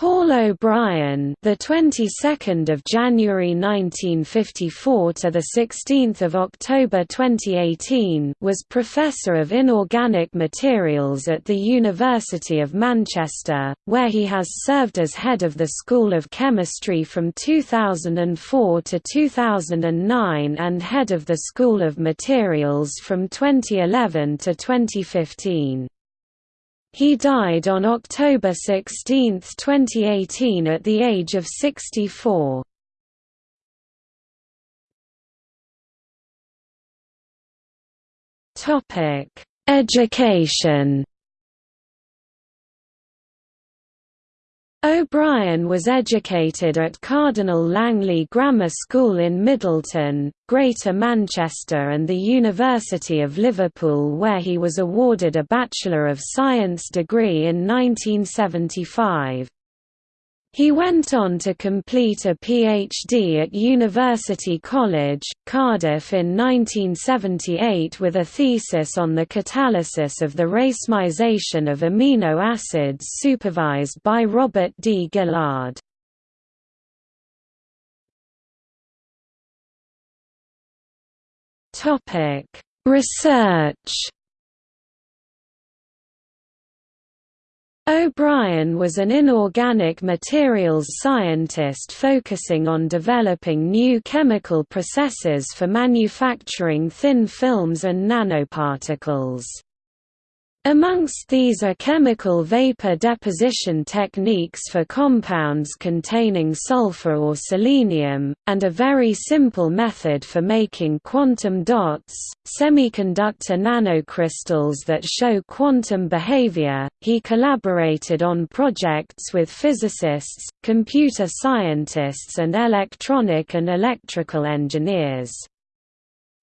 Paul O'Brien, the 22nd of January 1954 to the 16th of October 2018, was professor of inorganic materials at the University of Manchester, where he has served as head of the School of Chemistry from 2004 to 2009 and head of the School of Materials from 2011 to 2015. He died on October 16, 2018 at the age of 64. Education O'Brien was educated at Cardinal Langley Grammar School in Middleton, Greater Manchester and the University of Liverpool where he was awarded a Bachelor of Science degree in 1975. He went on to complete a PhD at University College, Cardiff in 1978 with a thesis on the catalysis of the racemization of amino acids supervised by Robert D. Gillard. Research O'Brien was an inorganic materials scientist focusing on developing new chemical processes for manufacturing thin films and nanoparticles. Amongst these are chemical vapor deposition techniques for compounds containing sulfur or selenium, and a very simple method for making quantum dots, semiconductor nanocrystals that show quantum behavior. He collaborated on projects with physicists, computer scientists, and electronic and electrical engineers.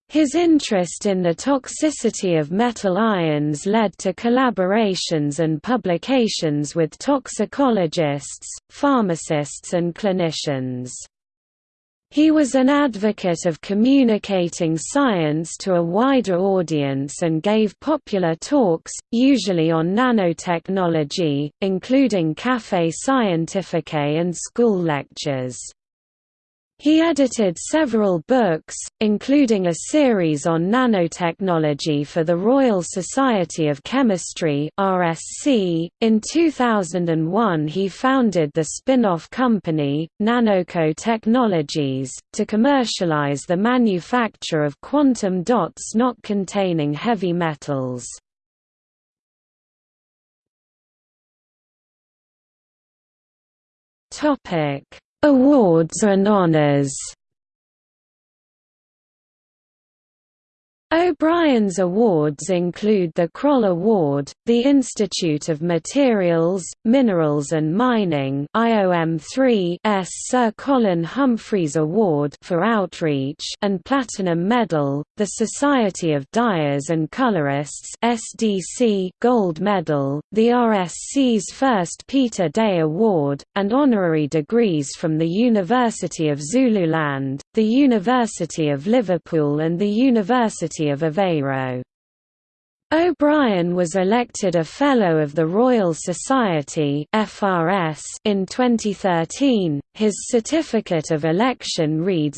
His interest in the toxicity of metal ions led to collaborations and publications with toxicologists, pharmacists and clinicians. He was an advocate of communicating science to a wider audience and gave popular talks, usually on nanotechnology, including Café Scientifique and school lectures. He edited several books, including a series on nanotechnology for the Royal Society of Chemistry (RSC). In 2001, he founded the spin-off company Nanoco Technologies to commercialize the manufacture of quantum dots not containing heavy metals. Topic Awards and honors O'Brien's awards include the Kroll Award, the Institute of Materials, Minerals and Mining IOM3's Sir Colin Humphreys Award for Outreach and Platinum Medal, the Society of Dyers and Colorists SDC Gold Medal, the RSC's first Peter Day Award, and honorary degrees from the University of Zululand, the University of Liverpool and the University of Aveiro. O'Brien was elected a Fellow of the Royal Society in 2013. His certificate of election reads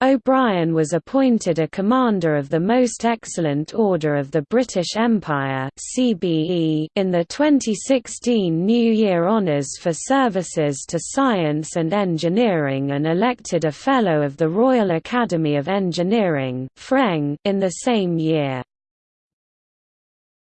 O'Brien was appointed a Commander of the Most Excellent Order of the British Empire (CBE) in the 2016 New Year Honours for services to science and engineering and elected a Fellow of the Royal Academy of Engineering in the same year.